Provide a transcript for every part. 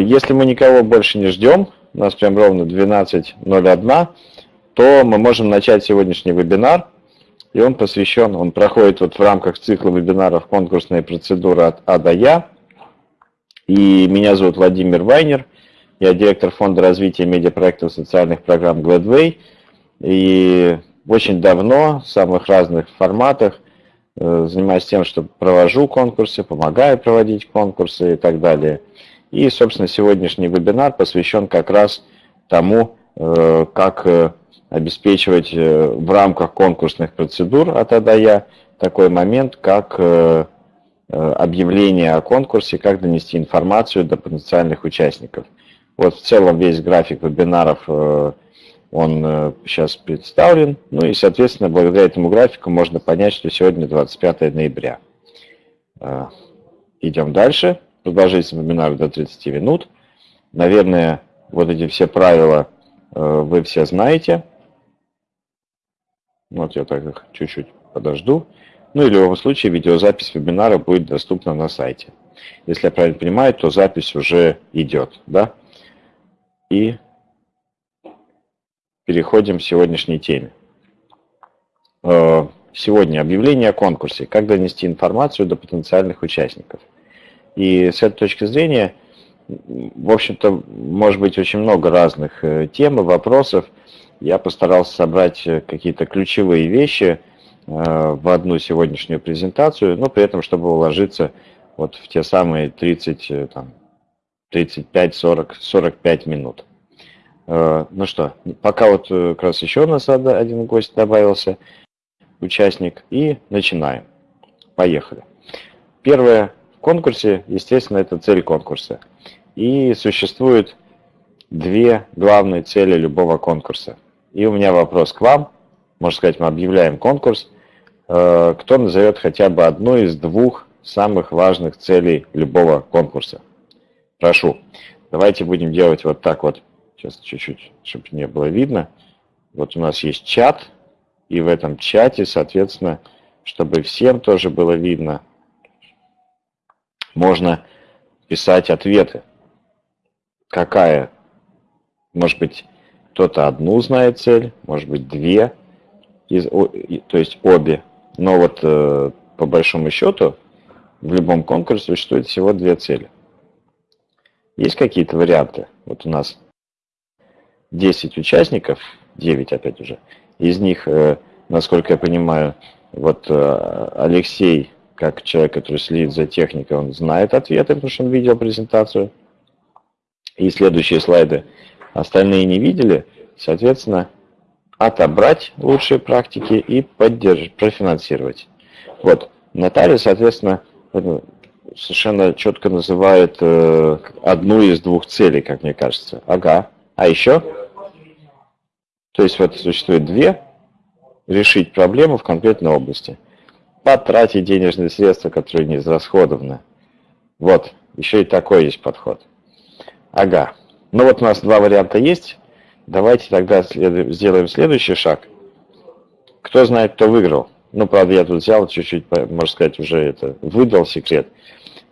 Если мы никого больше не ждем, у нас прям ровно 12.01, то мы можем начать сегодняшний вебинар. И он посвящен, он проходит вот в рамках цикла вебинаров «Конкурсная процедура от А до Я». И меня зовут Владимир Вайнер. Я директор фонда развития медиапроектов социальных программ Gladway. И очень давно в самых разных форматах э, занимаюсь тем, что провожу конкурсы, помогаю проводить конкурсы и так далее. И, собственно, сегодняшний вебинар посвящен как раз тому, э, как э, обеспечивать в рамках конкурсных процедур от АДАЯ такой момент, как объявление о конкурсе, как донести информацию до потенциальных участников. Вот в целом весь график вебинаров он сейчас представлен. Ну и, соответственно, благодаря этому графику можно понять, что сегодня 25 ноября. Идем дальше. Продолжительность вебинара до 30 минут. Наверное, вот эти все правила вы все знаете. Вот я так чуть-чуть подожду. Ну и в любом случае видеозапись вебинара будет доступна на сайте. Если я правильно понимаю, то запись уже идет. Да? И переходим к сегодняшней теме. Э, сегодня объявление о конкурсе. Как донести информацию до потенциальных участников. И с этой точки зрения, в общем-то, может быть очень много разных э, тем и вопросов. Я постарался собрать э, какие-то ключевые вещи в одну сегодняшнюю презентацию, но при этом, чтобы уложиться вот в те самые 30, там, 35, 40, 45 минут. Э, ну что, пока вот э, как раз еще у нас один гость добавился, участник, и начинаем. Поехали. Первое конкурсе, естественно, это цель конкурса. И существует две главные цели любого конкурса. И у меня вопрос к вам. Можно сказать, мы объявляем конкурс. Э, кто назовет хотя бы одну из двух самых важных целей любого конкурса? Прошу. Давайте будем делать вот так вот Сейчас чуть-чуть, чтобы не было видно. Вот у нас есть чат, и в этом чате, соответственно, чтобы всем тоже было видно, можно писать ответы. Какая? Может быть, кто-то одну знает цель, может быть, две, из, то есть обе. Но вот э, по большому счету в любом конкурсе существует всего две цели. Есть какие-то варианты? Вот у нас 10 участников, 9 опять уже, из них, э, насколько я понимаю, вот э, Алексей, как человек, который следит за техникой, он знает ответы, потому что он видел презентацию. И следующие слайды остальные не видели, соответственно, отобрать лучшие практики и поддержать, профинансировать. Вот, Наталья, соответственно, совершенно четко называет э, одну из двух целей, как мне кажется. Ага. А еще? То есть вот существует две. Решить проблему в конкретной области. Потратить денежные средства, которые не израсходованы. Вот, еще и такой есть подход. Ага. Ну вот у нас два варианта есть. Давайте тогда след... сделаем следующий шаг. Кто знает, кто выиграл? Ну, правда, я тут взял чуть-чуть, можно сказать, уже это выдал секрет.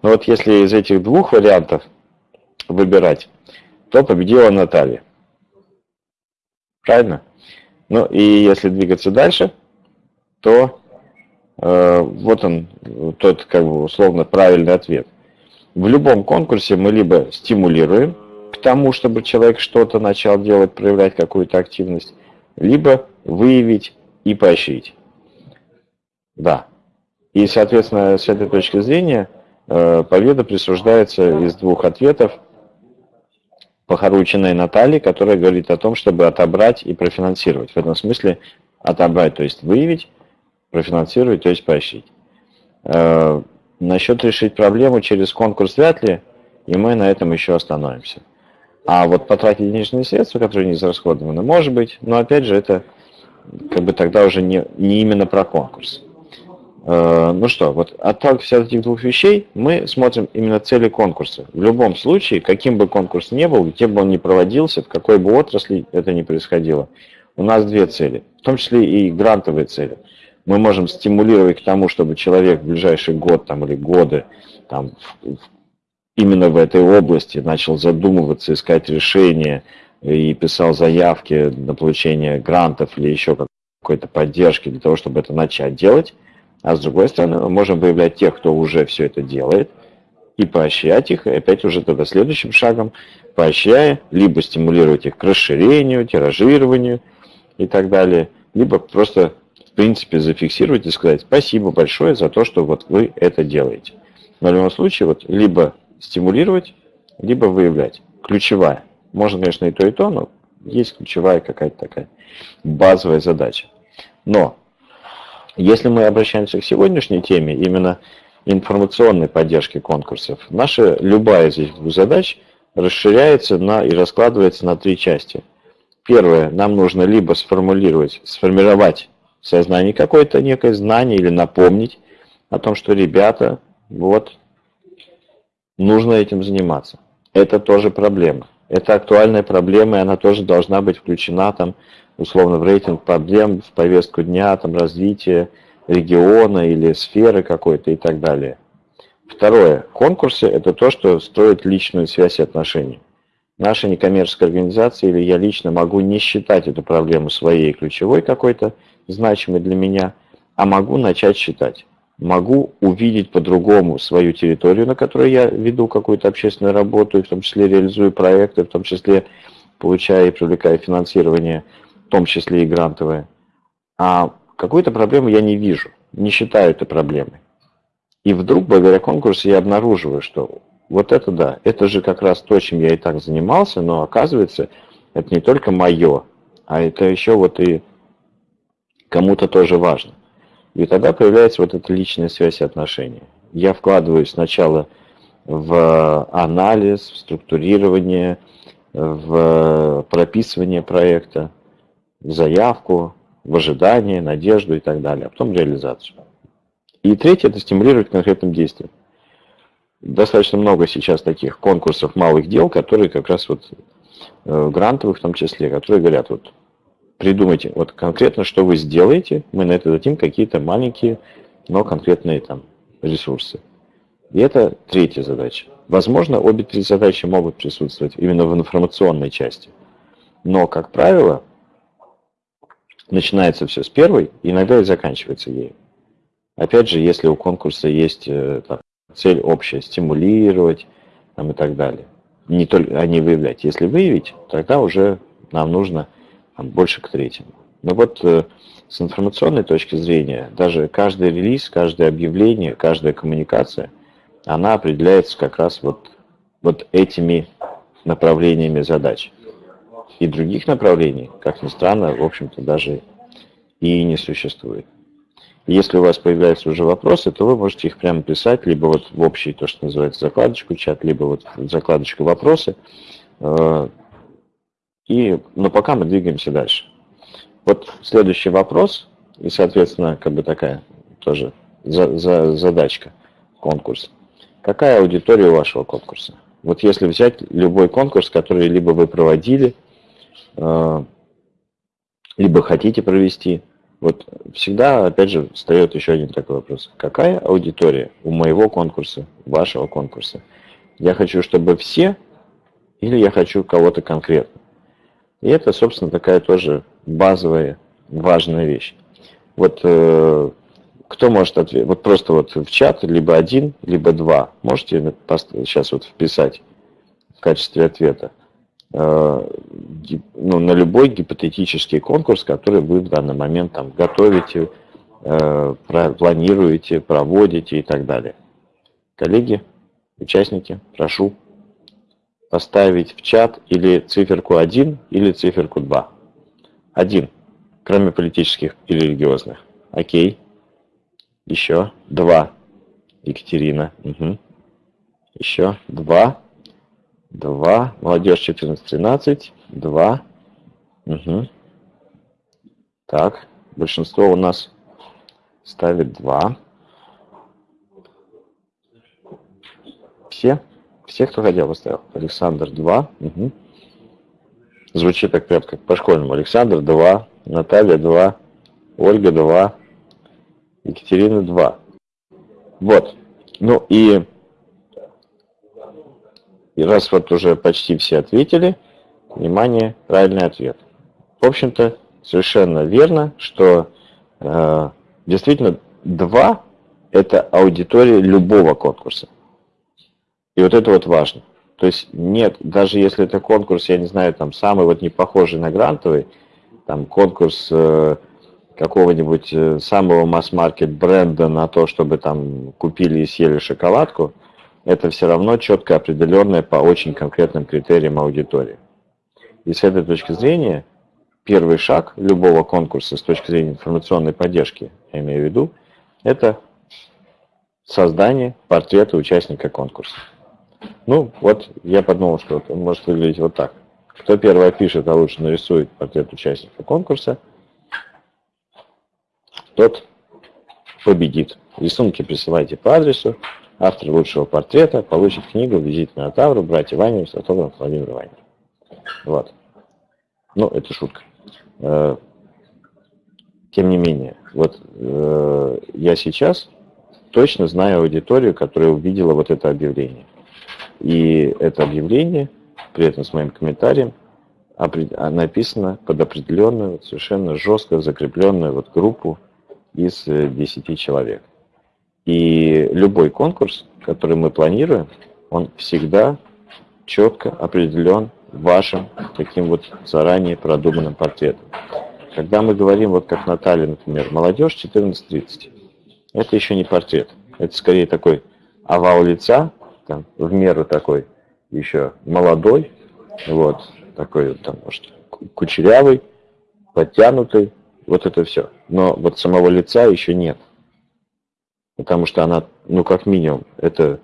Но вот если из этих двух вариантов выбирать, то победила Наталья. Правильно? Ну и если двигаться дальше, то вот он, тот как бы условно правильный ответ. В любом конкурсе мы либо стимулируем к тому, чтобы человек что-то начал делать, проявлять какую-то активность, либо выявить и поощрить. Да. И, соответственно, с этой точки зрения э, победа присуждается из двух ответов – Похорученной Натальи, которая говорит о том, чтобы отобрать и профинансировать. В этом смысле отобрать, то есть выявить, профинансировать, то есть поощрить. Э, насчет решить проблему через конкурс вряд ли, и мы на этом еще остановимся. А вот потратить денежные средства, которые не израсходованы, может быть, но опять же это как бы тогда уже не, не именно про конкурс. Э, ну что, вот отталкиваясь от этих двух вещей, мы смотрим именно цели конкурса. В любом случае, каким бы конкурс ни был, где бы он ни проводился, в какой бы отрасли это ни происходило, у нас две цели, в том числе и грантовые цели. Мы можем стимулировать к тому, чтобы человек в ближайший год там, или годы там, именно в этой области, начал задумываться, искать решения и писал заявки на получение грантов или еще какой-то поддержки для того, чтобы это начать делать. А с другой стороны, мы можем выявлять тех, кто уже все это делает, и поощрять их, и опять уже тогда следующим шагом, поощряя, либо стимулировать их к расширению, тиражированию и так далее, либо просто, принципе, зафиксировать и сказать спасибо большое за то, что вот вы это делаете. Но в любом случае, вот либо стимулировать, либо выявлять. Ключевая. Можно, конечно, и то, и то, но есть ключевая какая-то такая базовая задача. Но если мы обращаемся к сегодняшней теме, именно информационной поддержки конкурсов, наша любая из этих задач расширяется на, и раскладывается на три части. Первое, нам нужно либо сформулировать, сформировать сознании какое-то некое знание или напомнить о том, что ребята, вот, нужно этим заниматься. Это тоже проблема. Это актуальная проблема, и она тоже должна быть включена там условно в рейтинг проблем, в повестку дня, там, развития региона или сферы какой-то и так далее. Второе. Конкурсы – это то, что строит личную связь и отношения. Наша некоммерческая организация или я лично могу не считать эту проблему своей ключевой какой-то, значимой для меня, а могу начать считать. Могу увидеть по-другому свою территорию, на которой я веду какую-то общественную работу, и в том числе реализую проекты, в том числе получая и привлекая финансирование – в том числе и грантовые, а какую-то проблему я не вижу, не считаю это проблемой. И вдруг, благодаря конкурсу, я обнаруживаю, что вот это да, это же как раз то, чем я и так занимался, но оказывается, это не только мое, а это еще вот и кому-то тоже важно. И тогда появляется вот эта личная связь и отношения. Я вкладываюсь сначала в анализ, в структурирование, в прописывание проекта, в заявку, в ожидание, надежду и так далее, а потом реализацию. И третье – это стимулировать конкретным действием. Достаточно много сейчас таких конкурсов малых дел, которые как раз вот э, грантовых в том числе, которые говорят, вот придумайте вот конкретно, что вы сделаете, мы на это дадим какие-то маленькие, но конкретные там ресурсы. И это третья задача. Возможно, обе три задачи могут присутствовать именно в информационной части. Но, как правило, начинается все с первой, иногда и заканчивается ею. Опять же, если у конкурса есть э, там, цель общая, стимулировать там, и так далее, не только, а не выявлять. Если выявить, тогда уже нам нужно больше к третьему. Но вот э, с информационной точки зрения, даже каждый релиз, каждое объявление, каждая коммуникация, она определяется как раз вот, вот этими направлениями задач. И других направлений, как ни странно, в общем-то даже и не существует. Если у вас появляются уже вопросы, то вы можете их прямо писать, либо вот в общий, то, что называется, закладочку чат, либо вот в закладочку вопросы. И, но пока мы двигаемся дальше. Вот следующий вопрос, и, соответственно, как бы такая тоже за, за, задачка, конкурс. Какая аудитория у вашего конкурса? Вот если взять любой конкурс, который либо вы проводили, Э, либо хотите провести. Вот всегда, опять же, встает еще один такой вопрос. Какая аудитория у моего конкурса, вашего конкурса? Я хочу, чтобы все, или я хочу кого-то конкретно? И это, собственно, такая тоже базовая, важная вещь. Вот э, кто может ответить? Вот просто вот в чат либо один, либо два. Можете сейчас вот вписать в качестве ответа. Э, ну, на любой гипотетический конкурс, который вы в данный момент там готовите, э, планируете, проводите и так далее. Коллеги, участники, прошу поставить в чат или циферку 1, или циферку 2. 1, кроме политических и религиозных. Окей. Еще 2. Екатерина. Угу. Еще 2. 2. Молодежь 14-13. 2. Угу. Так, большинство у нас ставит 2. Все? Все, кто хотел, поставил. Александр 2. Угу. Звучит так прям как по-школьному. Александр 2. Наталья 2. Ольга 2. Екатерина 2. Вот. Ну и И раз вот уже почти все ответили, внимание, правильный ответ. В общем-то, совершенно верно, что э, действительно два – это аудитория любого конкурса. И вот это вот важно. То есть нет, даже если это конкурс, я не знаю, там самый вот не похожий на грантовый, там конкурс э, какого-нибудь э, самого масс-маркет бренда на то, чтобы там купили и съели шоколадку, это все равно четко определенное по очень конкретным критериям аудитории. И с этой точки зрения первый шаг любого конкурса с точки зрения информационной поддержки, я имею в виду, это создание портрета участника конкурса. Ну, вот я подумал, что он может выглядеть вот так. Кто первый пишет, а лучше нарисует портрет участника конкурса, тот победит. Рисунки присылайте по адресу. Автор лучшего портрета получит книгу «Визит на Тавру. Братья Ванин» с автографом Владимира Ванина. Вот. Ну, это шутка. Э, тем не менее, вот э, я сейчас точно знаю аудиторию, которая увидела вот это объявление. И это объявление, при этом с моим комментарием, а, написано под определенную, совершенно жестко закрепленную вот группу из 10 э, человек. И любой конкурс, который мы планируем, он всегда четко определен вашим таким вот заранее продуманным портретом. Когда мы говорим, вот как Наталья, например, молодежь 14-30, это еще не портрет. Это скорее такой овал лица, там, в меру такой еще молодой, вот, такой, там, может, кучерявый, подтянутый, вот это все. Но вот самого лица еще нет. Потому что она, ну, как минимум, это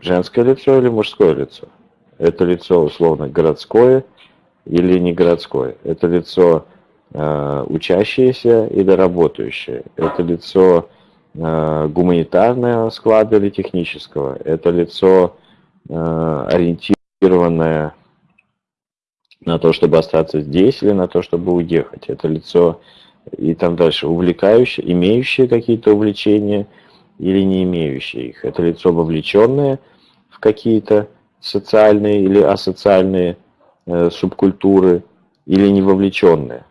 женское лицо или мужское лицо. Это лицо, условно, городское или не городское. Это лицо э, учащееся или работающее. Это лицо гуманитарного склада или технического. Это лицо э, ориентированное на то, чтобы остаться здесь или на то, чтобы уехать. Это лицо и там дальше увлекающее, имеющее какие-то увлечения или не имеющее их. Это лицо вовлеченное в какие-то социальные или асоциальные э, субкультуры или не вовлеченное,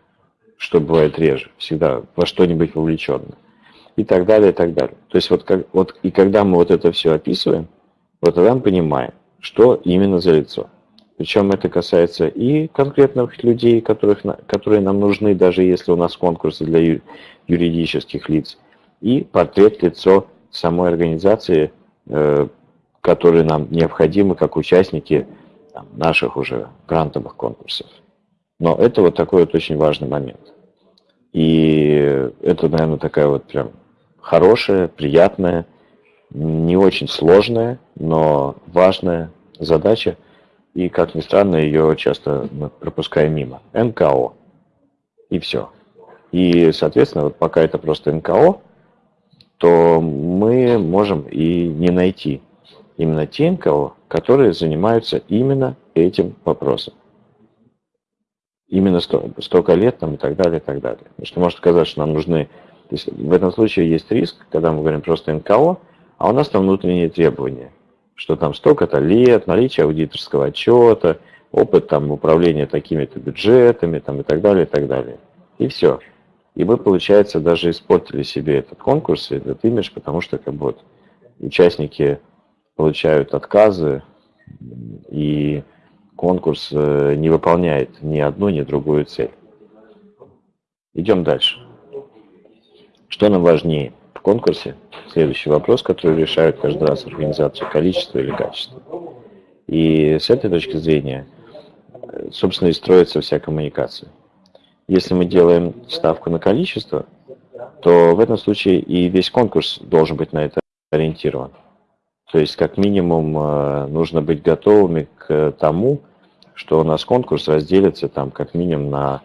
что бывает реже, всегда во что-нибудь вовлеченное и так далее, и так далее. То есть вот, как, вот и когда мы вот это все описываем, вот тогда мы понимаем, что именно за лицо. Причем это касается и конкретных людей, которых, которые нам нужны, даже если у нас конкурсы для юридических лиц, и портрет лицо самой организации, э, которые нам необходимы как участники наших уже грантовых конкурсов. Но это вот такой вот очень важный момент. И это, наверное, такая вот прям хорошая, приятная, не очень сложная, но важная задача. И, как ни странно, ее часто мы пропускаем мимо. НКО. И все. И, соответственно, вот пока это просто НКО, то мы можем и не найти именно те НКО, которые занимаются именно этим вопросом. Именно столько лет там и так далее, и так далее. Потому что может казаться, что нам нужны то есть в этом случае есть риск, когда мы говорим просто НКО, а у нас там внутренние требования, что там столько-то лет, наличие аудиторского отчета, опыт там управления такими-то бюджетами там, и так далее, и так далее. И все. И мы, получается, даже испортили себе этот конкурс, этот имидж, потому что как бы вот участники получают отказы, и конкурс э, не выполняет ни одну, ни другую цель. Идем дальше. Что нам важнее в конкурсе? Следующий вопрос, который решают каждый раз организацию, количество или качество. И с этой точки зрения, собственно, и строится вся коммуникация. Если мы делаем ставку на количество, то в этом случае и весь конкурс должен быть на это ориентирован. То есть, как минимум, э, нужно быть готовыми к тому, что у нас конкурс разделится там как минимум на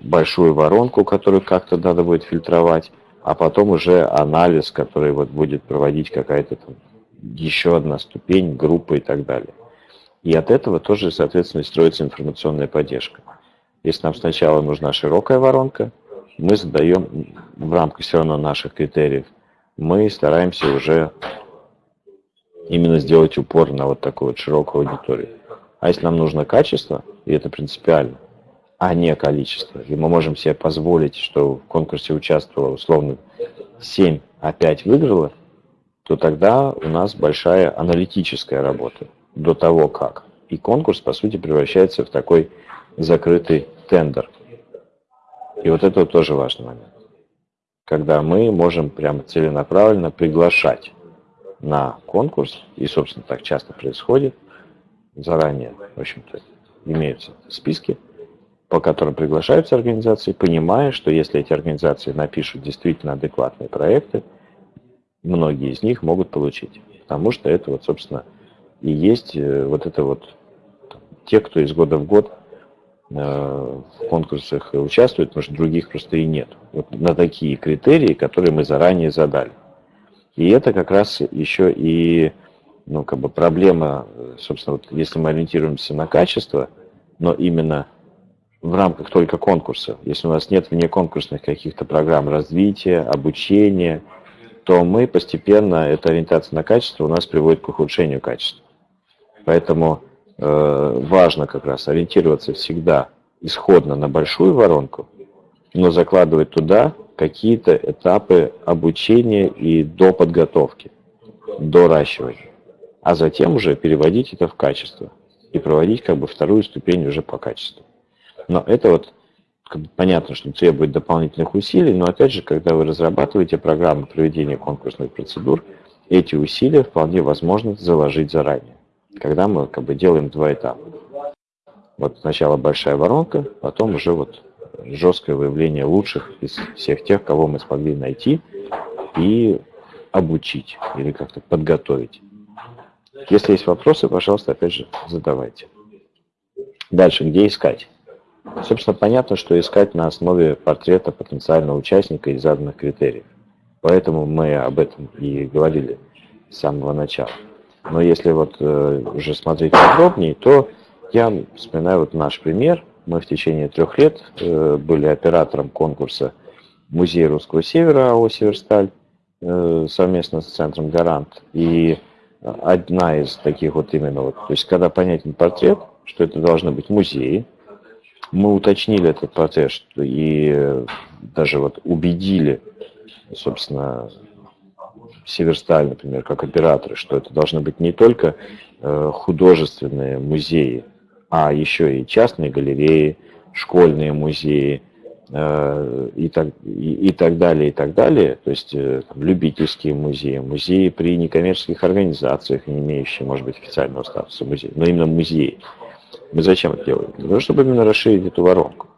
большую воронку, которую как-то надо будет фильтровать, а потом уже анализ, который вот будет проводить какая-то там еще одна ступень, группа и так далее. И от этого тоже, соответственно, строится информационная поддержка. Если нам сначала нужна широкая воронка, мы задаем в рамках все равно наших критериев, мы стараемся уже именно сделать упор на вот такую вот широкую аудиторию. А если нам нужно качество, и это принципиально, а не количество, и мы можем себе позволить, что в конкурсе участвовало условно 7, а 5 выиграло, то тогда у нас большая аналитическая работа до того как. И конкурс, по сути, превращается в такой закрытый тендер. И вот это тоже важный момент. Когда мы можем прямо целенаправленно приглашать на конкурс, и, собственно, так часто происходит, заранее, в общем-то, имеются списки, по которым приглашаются организации, понимая, что если эти организации напишут действительно адекватные проекты, многие из них могут получить. Потому что это вот, собственно, и есть э, вот это вот те, кто из года в год э, в конкурсах участвует, потому что других просто и нет. Вот на такие критерии, которые мы заранее задали. И это как раз еще и ну, как бы проблема, собственно, вот если мы ориентируемся на качество, но именно в рамках только конкурса, если у нас нет вне конкурсных каких-то программ развития, обучения, то мы постепенно, эта ориентация на качество у нас приводит к ухудшению качества. Поэтому э, важно как раз ориентироваться всегда исходно на большую воронку, но закладывать туда какие-то этапы обучения и до подготовки, доращивания, а затем уже переводить это в качество и проводить как бы вторую ступень уже по качеству. Но это вот как бы понятно, что требует дополнительных усилий, но опять же, когда вы разрабатываете программу проведения конкурсных процедур, эти усилия вполне возможно заложить заранее, когда мы как бы делаем два этапа. Вот сначала большая воронка, потом уже вот жесткое выявление лучших из всех тех, кого мы смогли найти и обучить или как-то подготовить. Если есть вопросы, пожалуйста, опять же, задавайте. Дальше, где искать? Собственно, понятно, что искать на основе портрета потенциального участника из заданных критериев. Поэтому мы об этом и говорили с самого начала. Но если вот э, уже смотреть подробнее, то я вспоминаю вот наш пример. Мы в течение трех лет э, были оператором конкурса Музея Русского Севера АО «Северсталь» э, совместно с Центром «Гарант». И одна из таких вот именно вот, то есть когда понятен портрет, что это должны быть музеи, мы уточнили этот процесс и даже вот убедили, собственно, Северсталь, например, как операторы, что это должны быть не только э, художественные музеи, а еще и частные галереи, школьные музеи э, и, так, и, и так далее, и так далее. То есть э, там, любительские музеи, музеи при некоммерческих организациях, не имеющие, может быть, официального статуса музея, но именно музеи. Мы зачем это делаем? Для того, чтобы именно расширить эту воронку.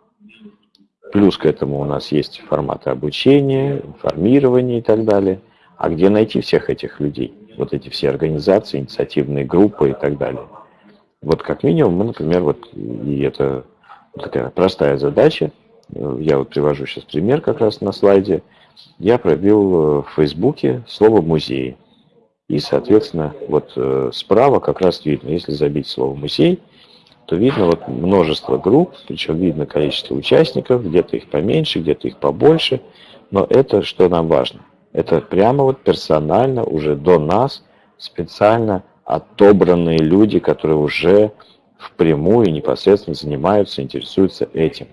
Плюс к этому у нас есть форматы обучения, информирования и так далее. А где найти всех этих людей? Вот эти все организации, инициативные группы и так далее. Вот как минимум мы, например, вот, и это такая простая задача, я вот привожу сейчас пример как раз на слайде, я пробил в Фейсбуке слово «музей». И, соответственно, вот э, справа как раз видно, если забить слово «музей», то видно вот множество групп, причем видно количество участников, где-то их поменьше, где-то их побольше, но это что нам важно? Это прямо вот персонально уже до нас специально отобранные люди, которые уже впрямую непосредственно занимаются, интересуются этим.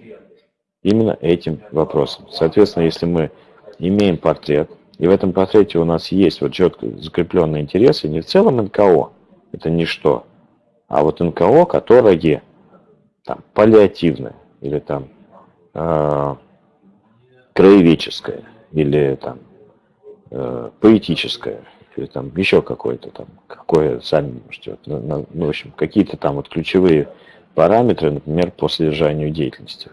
Именно этим вопросом. Соответственно, если мы имеем портрет, и в этом портрете у нас есть вот четко закрепленные интересы, не в целом НКО, это ничто, а вот НКО, которое там паллиативное или там э, краеведческое или там э, поэтическое или там еще какое-то там, какое сами можете, вот, ну, ну, в общем, какие-то там вот ключевые параметры, например, по содержанию деятельности,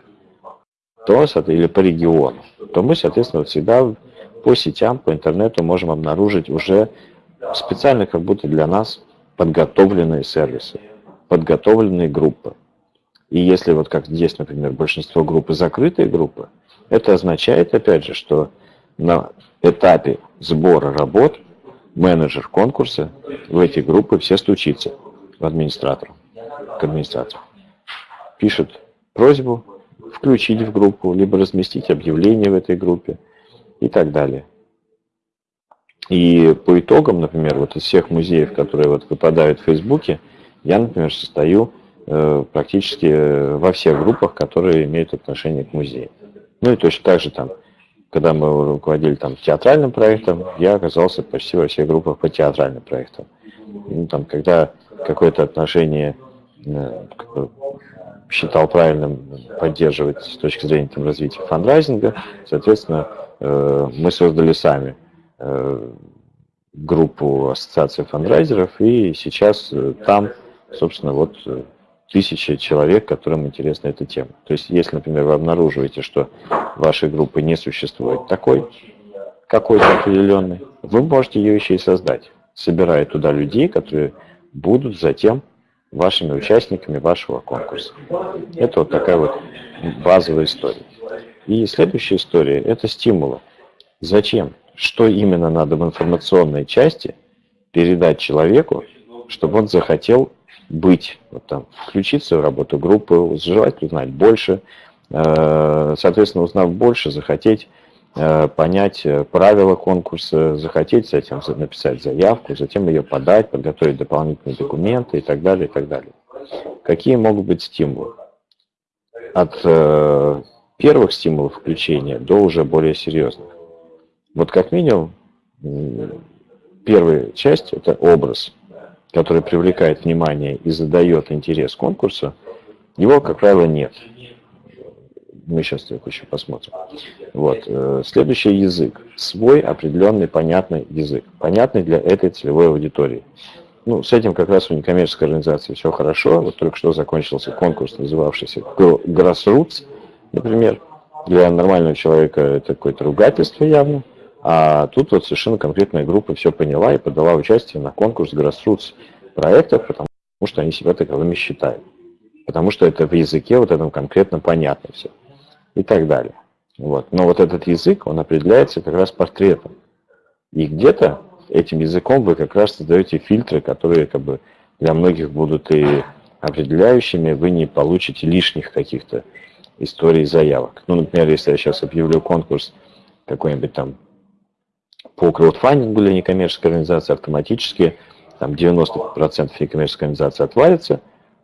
то, или по региону, то мы, соответственно, вот всегда по сетям, по интернету можем обнаружить уже специально как будто для нас подготовленные сервисы, подготовленные группы. И если вот как здесь, например, большинство группы закрытые группы, это означает, опять же, что на этапе сбора работ менеджер конкурса в эти группы все стучится в администратор, к администратору. Пишет просьбу включить в группу, либо разместить объявление в этой группе и так далее. И по итогам, например, вот из всех музеев, которые вот выпадают в Фейсбуке, я, например, состою э, практически во всех группах, которые имеют отношение к музею. Ну и точно так же там, когда мы руководили там театральным проектом, я оказался почти во всех группах по театральным проектам. Ну, там, когда какое-то отношение э, считал правильным поддерживать с точки зрения там, развития фандрайзинга, соответственно, э, мы создали сами э, группу ассоциации фандрайзеров, и сейчас там, собственно, вот тысячи человек, которым интересна эта тема. То есть, если, например, вы обнаруживаете, что вашей группы не существует такой, какой-то определенный, вы можете ее еще и создать, собирая туда людей, которые будут затем вашими участниками вашего конкурса. Это вот такая вот базовая история. И следующая история – это стимулы. Зачем? Что именно надо в информационной части передать человеку, чтобы он захотел быть, вот там, включиться в работу группы, желать узнать больше, э, соответственно, узнав больше, захотеть э, понять э, правила конкурса, захотеть этим написать заявку, затем ее подать, подготовить дополнительные документы и так далее, и так далее. Какие могут быть стимулы? От первых стимулов включения до уже более серьезных. Вот как минимум, первая часть – это образ – который привлекает внимание и задает интерес конкурсу, его, как правило, нет. Мы сейчас это еще посмотрим. Вот. Э, следующий язык. Свой определенный понятный язык. Понятный для этой целевой аудитории. Ну, с этим как раз у некоммерческой организации все хорошо. Вот только что закончился конкурс, называвшийся Grassroots, например. Для нормального человека это какое-то ругательство явно. А тут вот совершенно конкретная группа все поняла и подала участие на конкурс Grassroots проектов, потому что они себя таковыми считают. Потому что это в языке вот этом конкретно понятно все. И так далее. Вот. Но вот этот язык, он определяется как раз портретом. И где-то этим языком вы как раз создаете фильтры, которые как бы для многих будут и определяющими, вы не получите лишних каких-то историй заявок. Ну, например, если я сейчас объявлю конкурс какой-нибудь там по краудфандингу для некоммерческой организации автоматически там 90% некоммерческой организации отвалится,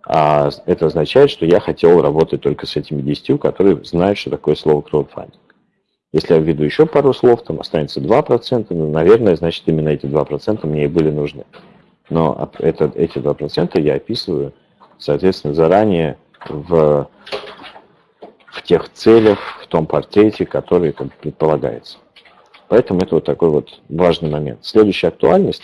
а это означает, что я хотел работать только с этими 10, которые знают, что такое слово краудфандинг. Если я введу еще пару слов, там останется 2%, ну, наверное, значит, именно эти 2% мне и были нужны. Но это, эти 2% я описываю, соответственно, заранее в, в тех целях, в том портрете, который как предполагается. Поэтому это вот такой вот важный момент. Следующая актуальность.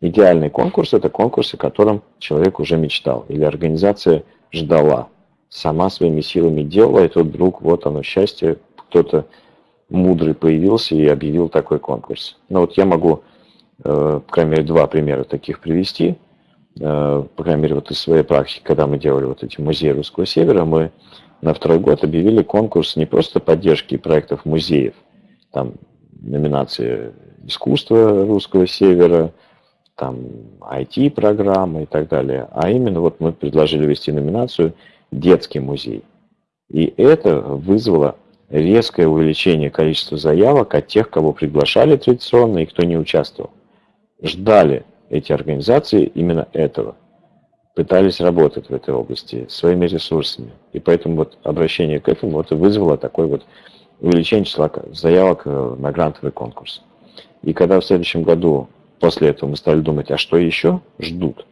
Идеальный конкурс – это конкурс, о котором человек уже мечтал или организация ждала. Сама своими силами делала, и тут вдруг, вот оно, счастье, кто-то мудрый появился и объявил такой конкурс. Но ну вот я могу, э, по крайней мере, два примера таких привести. Э, по крайней мере, вот из своей практики, когда мы делали вот эти музеи Русского Севера, мы на второй год объявили конкурс не просто поддержки проектов музеев, там номинации искусства русского севера, там IT-программы и так далее. А именно вот мы предложили вести номинацию «Детский музей». И это вызвало резкое увеличение количества заявок от тех, кого приглашали традиционно и кто не участвовал. Ждали эти организации именно этого. Пытались работать в этой области своими ресурсами. И поэтому вот обращение к этому вот и вызвало такой вот увеличение числа заявок э, на грантовый конкурс. И когда в следующем году после этого мы стали думать, а что еще ждут?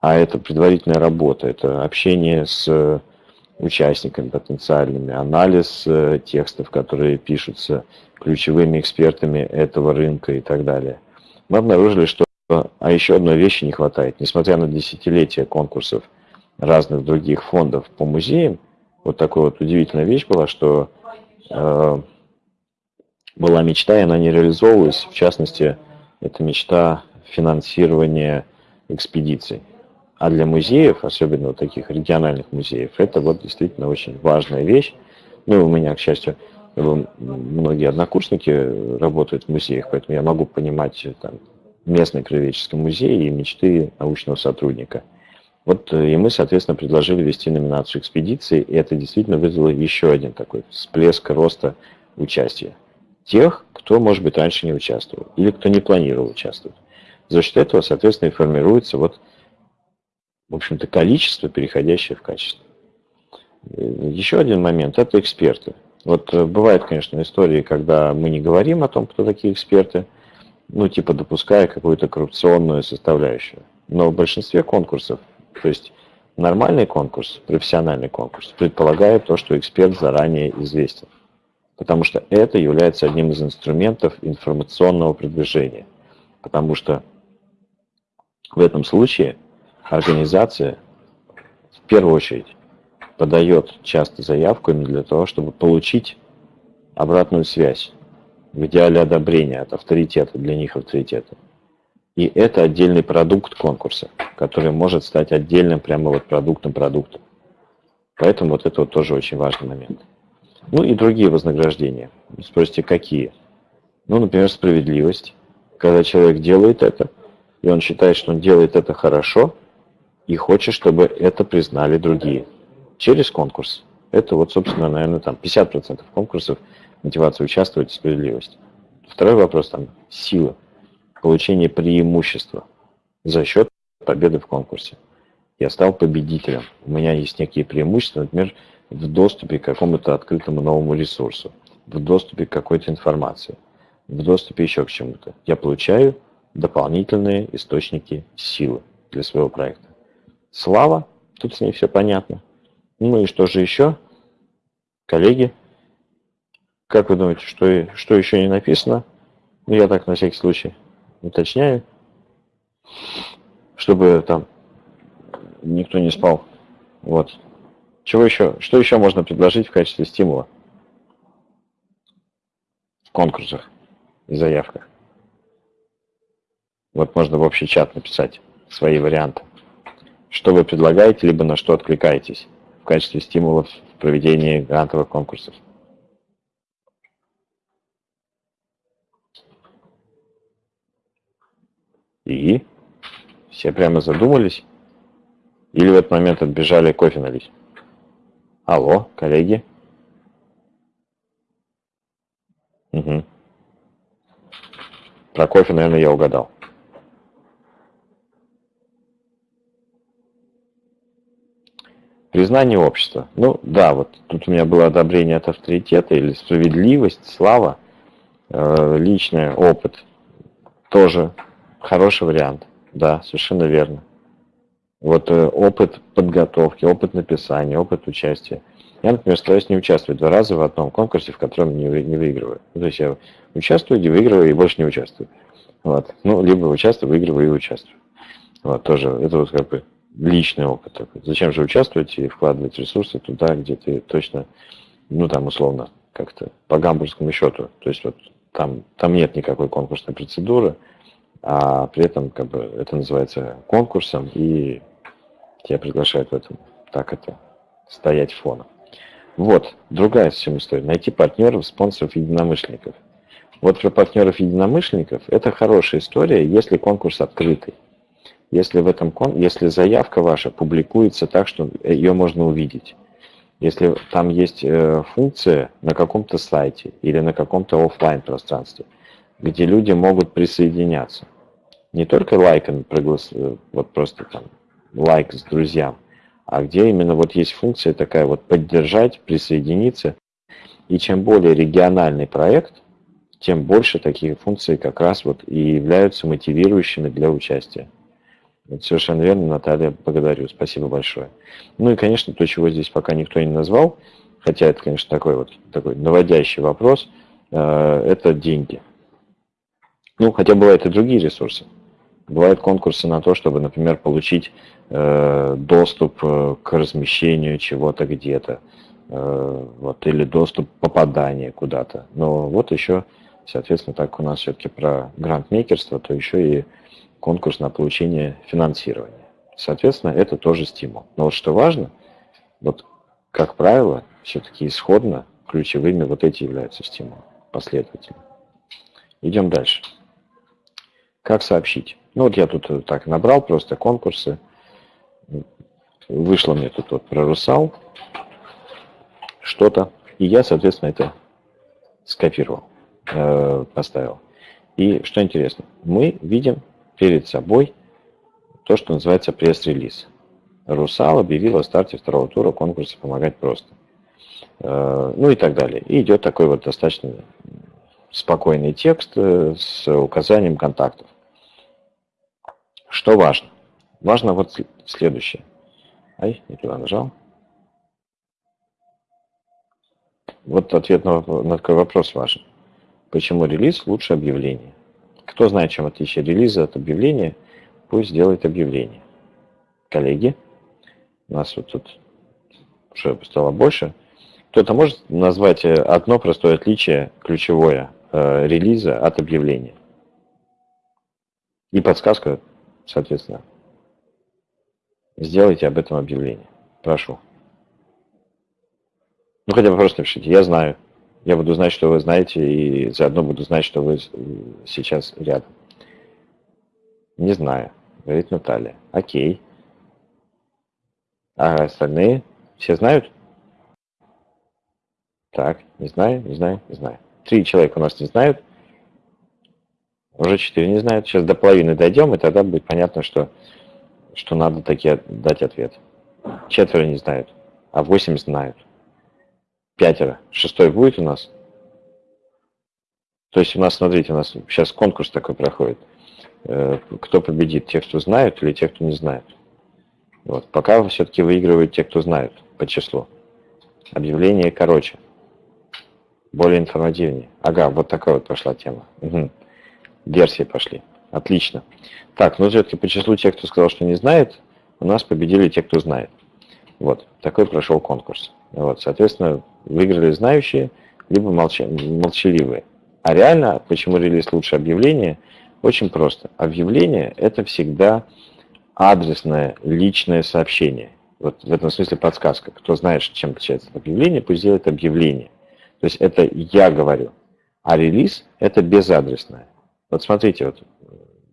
А это предварительная работа, это общение с э, участниками потенциальными, анализ э, текстов, которые пишутся ключевыми экспертами этого рынка и так далее. Мы обнаружили, что а еще одной вещи не хватает. Несмотря на десятилетия конкурсов разных других фондов по музеям, вот такая вот удивительная вещь была, что была мечта, и она не реализовывалась. В частности, это мечта финансирования экспедиций. А для музеев, особенно вот таких региональных музеев, это вот действительно очень важная вещь. Ну, у меня, к счастью, многие однокурсники работают в музеях, поэтому я могу понимать там, местный краеведческий музей и мечты научного сотрудника – вот э, и мы, соответственно, предложили вести номинацию экспедиции, и это действительно вызвало еще один такой всплеск роста участия. Тех, кто, может быть, раньше не участвовал или кто не планировал участвовать. За счет этого, соответственно, и формируется вот, в общем-то, количество, переходящее в качество. Еще один момент – это эксперты. Вот э, бывают, конечно, истории, когда мы не говорим о том, кто такие эксперты, ну, типа допуская какую-то коррупционную составляющую. Но в большинстве конкурсов, то есть нормальный конкурс, профессиональный конкурс, предполагает то, что эксперт заранее известен. Потому что это является одним из инструментов информационного продвижения. Потому что в этом случае организация в первую очередь подает часто заявку именно для того, чтобы получить обратную связь, в идеале одобрения от авторитета, для них авторитета. И это отдельный продукт конкурса, который может стать отдельным прямо вот продуктом продукта. Поэтому вот это вот тоже очень важный момент. Ну и другие вознаграждения. Спросите, какие? Ну, например, справедливость. Когда человек делает это, и он считает, что он делает это хорошо, и хочет, чтобы это признали другие. Через конкурс. Это вот, собственно, наверное, там 50% конкурсов мотивация участвовать справедливость. Второй вопрос там сила, получение преимущества за счет победы в конкурсе. Я стал победителем. У меня есть некие преимущества, например, в доступе к какому-то открытому новому ресурсу, в доступе к какой-то информации, в доступе еще к чему-то. Я получаю дополнительные источники силы для своего проекта. Слава, тут с ней все понятно. Ну и что же еще? Коллеги, как вы думаете, что, что еще не написано? Ну, я так на всякий случай уточняю, чтобы там никто не спал. Вот. Чего еще? Что еще можно предложить в качестве стимула? В конкурсах и заявках. Вот можно в общий чат написать свои варианты. Что вы предлагаете, либо на что откликаетесь в качестве стимулов в проведении грантовых конкурсов. И все прямо задумались или в этот момент отбежали кофе налить. Алло, коллеги. Угу. Про кофе, наверное, я угадал. Признание общества. Ну да, вот тут у меня было одобрение от авторитета или справедливость, слава, э, личный опыт. Тоже хороший вариант. Да, совершенно верно. Вот э, опыт подготовки, опыт написания, опыт участия. Я, например, стараюсь не участвовать два раза в одном конкурсе, в котором не, не выигрываю. Ну, то есть я участвую, не выигрываю и больше не участвую. Вот. Ну, либо участвую, выигрываю и участвую. Вот, тоже, это вот как бы личный опыт такой. Зачем же участвовать и вкладывать ресурсы туда, где ты точно, ну там условно, как-то по гамбургскому счету. То есть вот там, там нет никакой конкурсной процедуры, а при этом как бы это называется конкурсом, и тебя приглашают в этом, так это, стоять фоном. Вот, другая совсем история. Найти партнеров, спонсоров, единомышленников. Вот про партнеров единомышленников это хорошая история, если конкурс открытый если, в этом, если заявка ваша публикуется так, что ее можно увидеть. Если там есть э, функция на каком-то сайте или на каком-то офлайн пространстве, где люди могут присоединяться. Не только лайком, э, вот просто там лайк с друзьям, а где именно вот есть функция такая вот поддержать, присоединиться. И чем более региональный проект, тем больше таких функций как раз вот и являются мотивирующими для участия. Это совершенно верно, Наталья, благодарю, спасибо большое. Ну и, конечно, то, чего здесь пока никто не назвал, хотя это, конечно, такой вот такой наводящий вопрос, э, это деньги. Ну, хотя бывают и другие ресурсы. Бывают конкурсы на то, чтобы, например, получить э, доступ э, к размещению чего-то где-то, вот, или доступ попадания куда-то. Но вот еще, соответственно, так у нас все-таки про грантмейкерство, то еще и конкурс на получение финансирования. Соответственно, это тоже стимул. Но вот что важно, вот как правило, все-таки исходно ключевыми вот эти являются стимулы, последовательно. Идем дальше. Как сообщить? Ну вот я тут так набрал просто конкурсы. Вышло мне тут вот про русал что-то. И я, соответственно, это скопировал. э, поставил. И что интересно, мы видим перед собой то, что называется пресс-релиз. Русал объявил о старте второго тура конкурса «Помогать просто». Э, ну и так далее. И идет такой вот достаточно спокойный текст э, с указанием контактов. Что важно? Важно вот следующее. Ай, не туда нажал. Вот ответ на, на такой вопрос важен. Почему релиз лучше объявления? Кто знает, чем отличие релиза от объявления, пусть сделает объявление. Коллеги, у нас вот тут уже стало больше. Кто-то может назвать э, одно простое отличие, ключевое, э, релиза от объявления? И подсказка, соответственно. Сделайте об этом объявление. Прошу. Ну, хотя бы просто напишите. Я знаю. Я буду знать, что вы знаете, и заодно буду знать, что вы сейчас рядом. Не знаю, говорит Наталья. Окей. А остальные все знают? Так, не знаю, не знаю, не знаю. Три человека у нас не знают. Уже четыре не знают. Сейчас до половины дойдем, и тогда будет понятно, что, что надо такие дать ответ. Четверо не знают, а восемь знают. Пятеро. Шестой будет у нас? То есть у нас, смотрите, у нас сейчас конкурс такой проходит. Э, кто победит, те, кто знают, или те, кто не знает. Вот. Пока все-таки выигрывают те, кто знают по числу. Объявление короче. Более информативнее. Ага, вот такая вот пошла тема. Угу. Версии пошли. Отлично. Так, ну все-таки по числу тех, кто сказал, что не знает, у нас победили те, кто знает. Вот, такой прошел конкурс. Вот, соответственно, выиграли знающие, либо молча, молчаливые. А реально, почему релиз лучше объявления? Очень просто. Объявление – это всегда адресное, личное сообщение. Вот в этом смысле подсказка. Кто знает, чем отличается объявление, пусть делает объявление. То есть это я говорю. А релиз – это безадресное. Вот смотрите, вот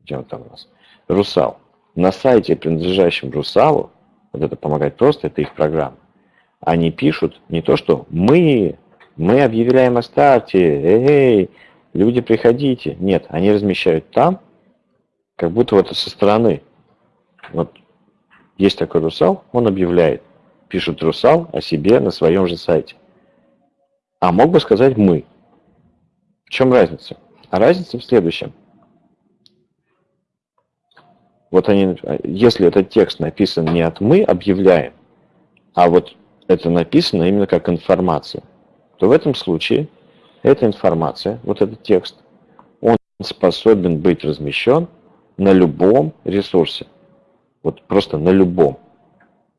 где он там у нас. Русал. На сайте, принадлежащем Русалу, вот это помогать просто, это их программа они пишут не то, что мы, мы объявляем о старте, эй, люди приходите. Нет, они размещают там, как будто вот со стороны. Вот есть такой русал, он объявляет. Пишет русал о себе на своем же сайте. А мог бы сказать мы. В чем разница? А разница в следующем. Вот они, если этот текст написан не от мы объявляем, а вот это написано именно как информация, то в этом случае эта информация, вот этот текст, он способен быть размещен на любом ресурсе. Вот просто на любом.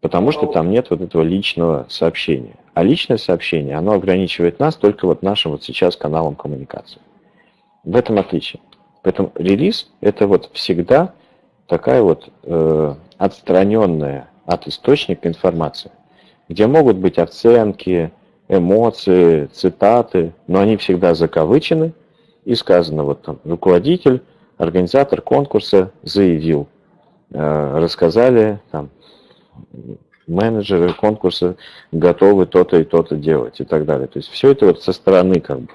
Потому что там нет вот этого личного сообщения. А личное сообщение, оно ограничивает нас только вот нашим вот сейчас каналом коммуникации. В этом отличие. Поэтому релиз это вот всегда такая вот э, отстраненная от источника информация где могут быть оценки, эмоции, цитаты, но они всегда закавычены, и сказано, вот там, руководитель, организатор конкурса заявил, э, рассказали, там, менеджеры конкурса готовы то-то и то-то делать и так далее. То есть все это вот со стороны как бы.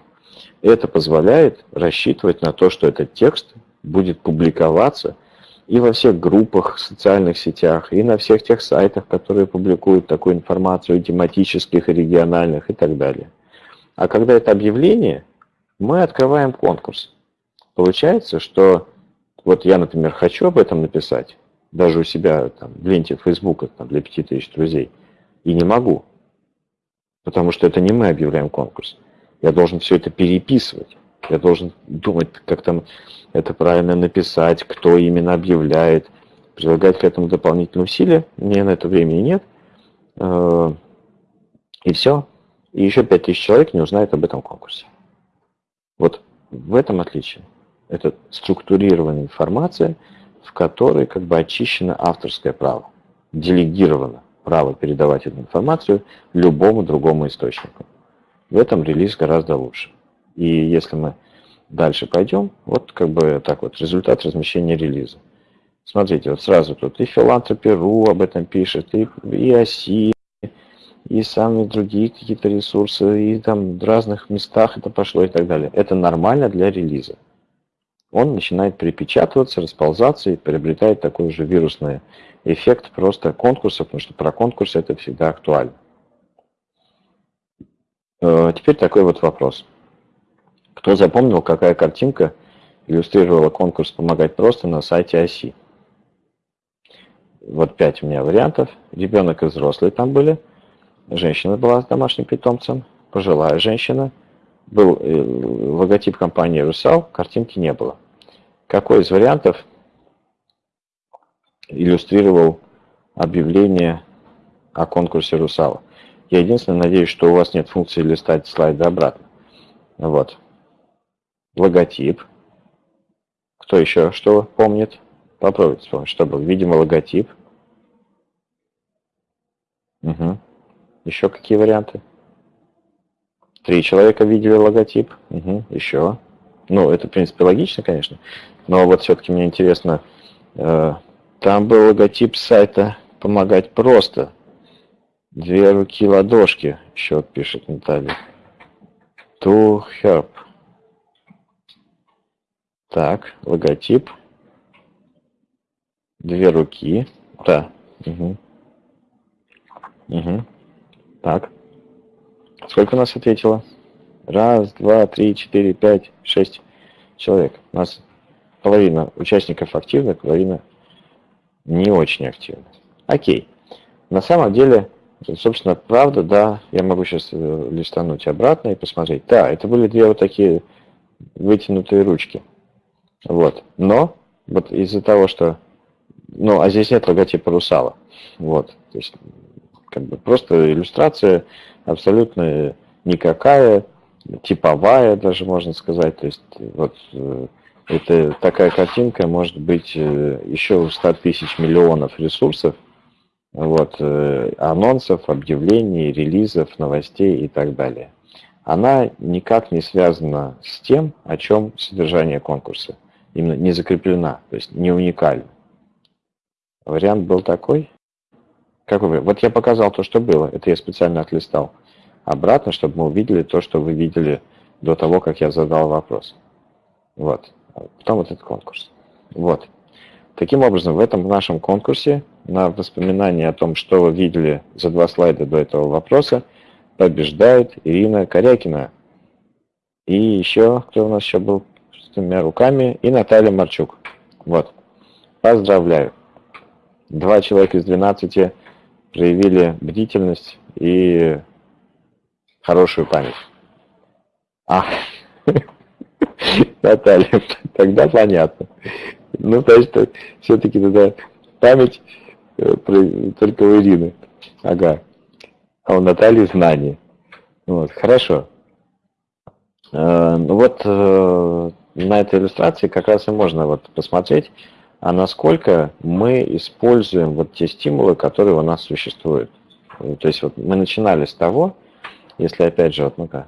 Это позволяет рассчитывать на то, что этот текст будет публиковаться – и во всех группах, социальных сетях, и на всех тех сайтах, которые публикуют такую информацию, тематических, региональных и так далее. А когда это объявление, мы открываем конкурс. Получается, что вот я, например, хочу об этом написать, даже у себя там, в ленте Фейсбука там, для 5000 друзей, и не могу, потому что это не мы объявляем конкурс. Я должен все это переписывать. Я должен думать, как там это правильно написать, кто именно объявляет, прилагать к этому дополнительные усилия. Мне на это времени нет. Э, и все. И еще 5000 человек не узнает об этом конкурсе. Вот в этом отличие. Это структурированная информация, в которой как бы очищено авторское право, делегировано право передавать эту информацию любому другому источнику. В этом релиз гораздо лучше. И если мы дальше пойдем, вот как бы так вот, результат размещения релиза. Смотрите, вот сразу тут и Philanthropy.ru об этом пишет, и, и ОСИ, и сами другие какие-то ресурсы, и там в разных местах это пошло и так далее. Это нормально для релиза. Он начинает перепечатываться, расползаться и приобретает такой же вирусный эффект просто конкурса, потому что про конкурсы это всегда актуально. Э, теперь такой вот вопрос. Кто запомнил, какая картинка иллюстрировала конкурс «Помогать просто» на сайте оси? Вот пять у меня вариантов. Ребенок и взрослый там были. Женщина была с домашним питомцем. Пожилая женщина. Был э, логотип компании «Русал», картинки не было. Какой из вариантов иллюстрировал объявление о конкурсе «Русала»? Я единственное надеюсь, что у вас нет функции листать слайды обратно. Вот. Логотип. Кто еще что помнит? Попробуйте вспомнить, что было. Видимо, логотип. Угу. Еще какие варианты? Три человека видели логотип. Угу. Еще. Ну, это, в принципе, логично, конечно. Но вот все-таки мне интересно, э, там был логотип сайта «Помогать просто». Две руки ладошки, счет пишет Наталья. To help. Так, логотип. Две руки. Да. Угу. Угу. Так. Сколько у нас ответило? Раз, два, три, четыре, пять, шесть человек. У нас половина участников активны, половина не очень активна. Окей. На самом деле Собственно, правда, да, я могу сейчас э, листануть обратно и посмотреть. Да, это были две вот такие вытянутые ручки. Вот. Но вот из-за того, что... Ну, а здесь нет логотипа русала. Вот. То есть, как бы просто иллюстрация абсолютно никакая, типовая даже, можно сказать. То есть, вот э, это такая картинка может быть еще у 100 тысяч миллионов ресурсов, вот, э, анонсов, объявлений, релизов, новостей и так далее. Она никак не связана с тем, о чем содержание конкурса. Именно не закреплена, то есть не уникальна. Вариант был такой. Какой? Вот я показал то, что было. Это я специально отлистал обратно, чтобы мы увидели то, что вы видели до того, как я задал вопрос. Вот. Потом вот этот конкурс. Вот. Таким образом, в этом нашем конкурсе на воспоминание о том, что вы видели за два слайда до этого вопроса, побеждает Ирина Корякина. И еще, кто у нас еще был с двумя руками, и Наталья Марчук. Вот. Поздравляю. Два человека из 12 проявили бдительность и хорошую память. А, Наталья, тогда понятно. Ну, то есть, все-таки тогда память э, только у Ирины. Ага. А у Натальи знания. Вот, хорошо. Э, ну вот э, на этой иллюстрации как раз и можно вот посмотреть, а насколько мы используем вот те стимулы, которые у нас существуют. То есть вот мы начинали с того, если опять же, вот ну-ка,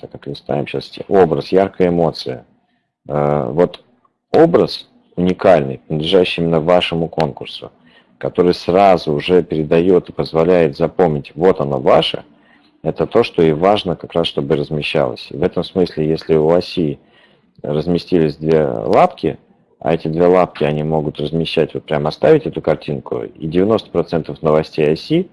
так как листаем сейчас, образ, яркая эмоция. Вот образ уникальный, принадлежащий именно вашему конкурсу, который сразу уже передает и позволяет запомнить, вот оно ваше, это то, что и важно как раз, чтобы размещалось. В этом смысле, если у оси разместились две лапки, а эти две лапки, они могут размещать, вот прямо оставить эту картинку, и 90% новостей оси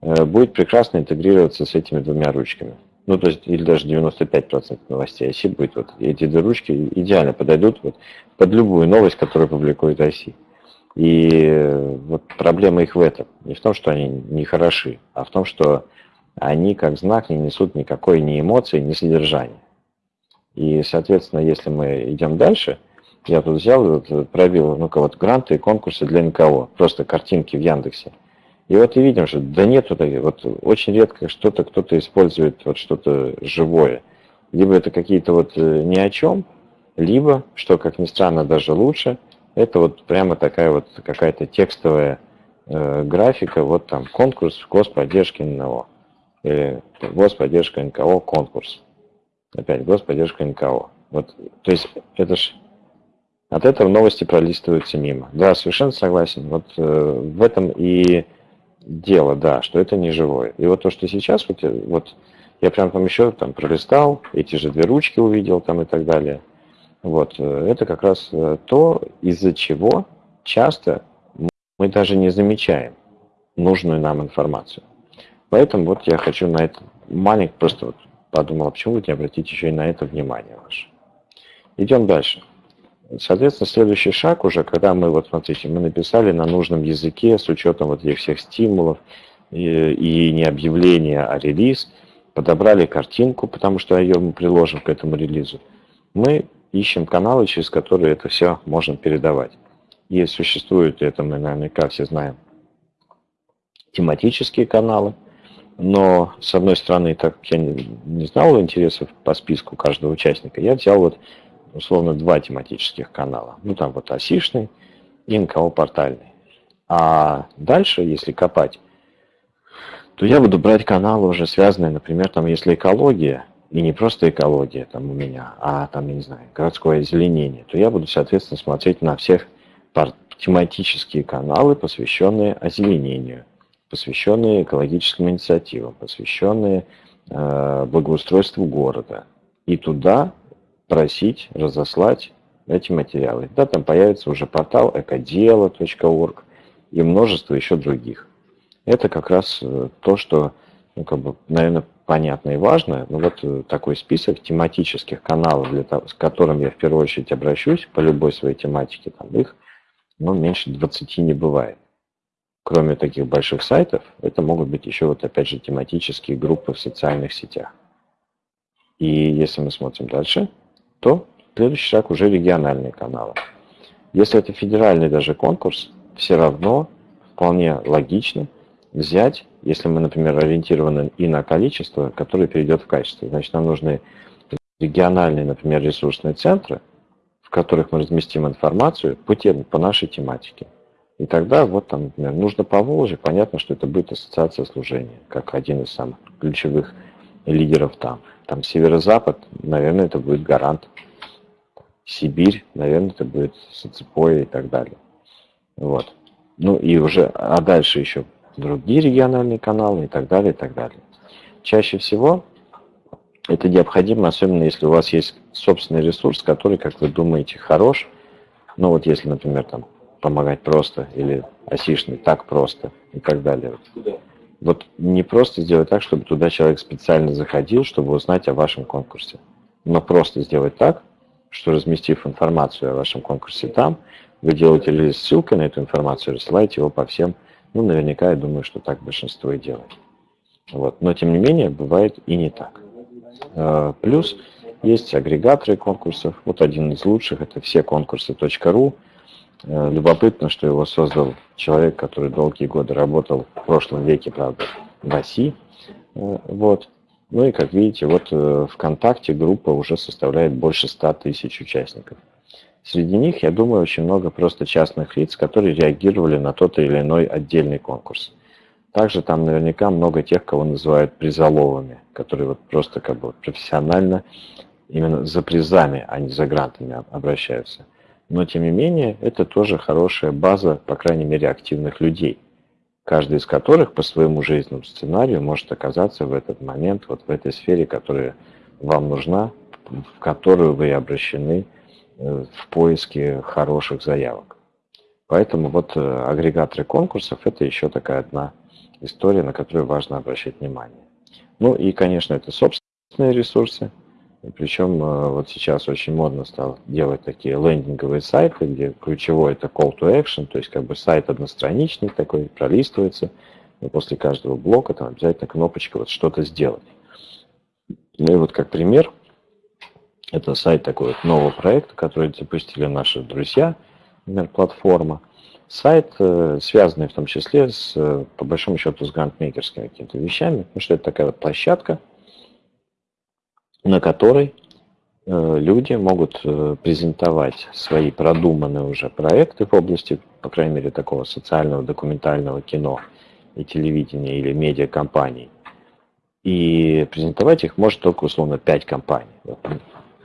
э, будет прекрасно интегрироваться с этими двумя ручками ну, то есть, или даже 95% новостей оси будет, вот эти две ручки идеально подойдут вот, под любую новость, которую публикует оси. И вот проблема их в этом. Не в том, что они не хороши, а в том, что они как знак не несут никакой ни эмоции, ни содержания. И, соответственно, если мы идем дальше, я тут взял, вот, пробил, ну-ка, вот гранты и конкурсы для никого, просто картинки в Яндексе. И вот и видим, что да нет, вот, вот очень редко что-то кто-то использует вот что-то живое. Либо это какие-то вот э, ни о чем, либо, что как ни странно даже лучше, это вот прямо такая вот какая-то текстовая э, графика, вот там конкурс господдержки НКО. Или господдержка НКО конкурс. Опять господдержка НКО. Вот, то есть это ж от этого новости пролистываются мимо. Да, совершенно согласен. Вот э, в этом и дело, да, что это не живое. И вот то, что сейчас, вот, вот я прям там еще там пролистал, эти же две ручки увидел там и так далее. Вот, э, это как раз э, то, из-за чего часто мы даже не замечаем нужную нам информацию. Поэтому вот я хочу на это маленько просто вот подумал, почему вы не обратите еще и на это внимание ваше. Идем дальше. Соответственно, следующий шаг уже, когда мы, вот смотрите, мы написали на нужном языке с учетом вот этих всех стимулов и, и не объявления, а релиз, подобрали картинку, потому что ее мы приложим к этому релизу. Мы ищем каналы, через которые это все можно передавать. И существуют, это мы наверняка все знаем, тематические каналы, но, с одной стороны, так как я не знал интересов по списку каждого участника, я взял вот условно два тематических канала. Ну там вот осишный и НКО-портальный. А дальше, если копать, то я буду брать каналы уже связанные, например, там если экология, и не просто экология там у меня, а там, я не знаю, городское озеленение, то я буду, соответственно, смотреть на всех тематические каналы, посвященные озеленению, посвященные экологическим инициативам, посвященные э, благоустройству города. И туда просить разослать эти материалы. Да, там появится уже портал экодело.орг и множество еще других. Это как раз э, то, что, ну, как бы, наверное, понятно и важно. Но вот э, такой список тематических каналов, для того, с которым я в первую очередь обращусь по любой своей тематике, там их ну, меньше 20 не бывает. Кроме таких больших сайтов, это могут быть еще вот опять же тематические группы в социальных сетях. И если мы смотрим дальше, то следующий шаг уже региональные каналы. Если это федеральный даже конкурс, все равно вполне логично взять, если мы, например, ориентированы и на количество, которое перейдет в качество. Значит, нам нужны региональные, например, ресурсные центры, в которых мы разместим информацию по, тем, по нашей тематике. И тогда вот там, например, нужно по Волжье, понятно, что это будет ассоциация служения, как один из самых ключевых лидеров там. Там северо-запад, наверное, это будет гарант. Сибирь, наверное, это будет Соцепоя и так далее. Вот. Ну и уже, а дальше еще другие региональные каналы и так далее, и так далее. Чаще всего это необходимо, особенно если у вас есть собственный ресурс, который, как вы думаете, хорош. Ну вот если, например, там помогать просто или осишный так просто и так далее. Вот не просто сделать так, чтобы туда человек специально заходил, чтобы узнать о вашем конкурсе, но просто сделать так, что разместив информацию о вашем конкурсе там, вы делаете или ссылкой на эту информацию, рассылаете его по всем, ну, наверняка, я думаю, что так большинство и делает. Вот. Но, тем не менее, бывает и не так. Э, плюс есть агрегаторы конкурсов. Вот один из лучших, это все конкурсы.ру. Э, любопытно, что его создал человек, который долгие годы работал в прошлом веке, правда, в России. Э, вот. Ну и, как видите, вот э, ВКонтакте группа уже составляет больше 100 тысяч участников. Среди них, я думаю, очень много просто частных лиц, которые реагировали на тот или иной отдельный конкурс. Также там наверняка много тех, кого называют призоловыми, которые вот просто как бы профессионально именно за призами, а не за грантами обращаются но тем не менее это тоже хорошая база, по крайней мере, активных людей, каждый из которых по своему жизненному сценарию может оказаться в этот момент, вот в этой сфере, которая вам нужна, в которую вы обращены э, в поиске хороших заявок. Поэтому вот э, агрегаторы конкурсов – это еще такая одна история, на которую важно обращать внимание. Ну и, конечно, это собственные ресурсы – причем э, вот сейчас очень модно стало делать такие лендинговые сайты, где ключевой это call to action, то есть как бы сайт одностраничный такой, пролистывается, и после каждого блока там обязательно кнопочка вот что-то сделать. Ну и вот как пример, это сайт такой вот нового проекта, который запустили наши друзья, например, платформа. Сайт, э, связанный в том числе с, э, по большому счету, с грантмейкерскими какими-то вещами, потому что это такая вот площадка, на которой э, люди могут э, презентовать свои продуманные уже проекты в области, по крайней мере, такого социального документального кино и телевидения или медиакомпаний. И презентовать их может только условно 5 компаний.